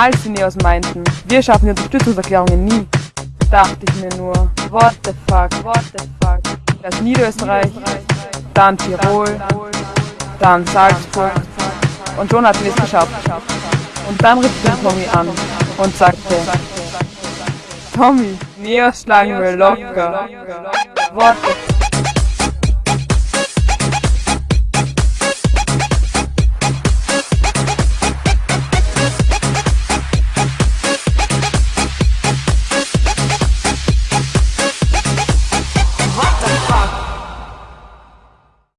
als die Neos meinten, wir schaffen die Unterstützungserklärungen nie, dachte ich mir nur, what the fuck, what the fuck. Das Niederösterreich, dann Tirol, dann Salzburg und schon hatten wir es geschafft. Und dann rief den Tommy an und sagte, Tommy, Neos schlagen wir locker. What the fuck.